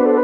you.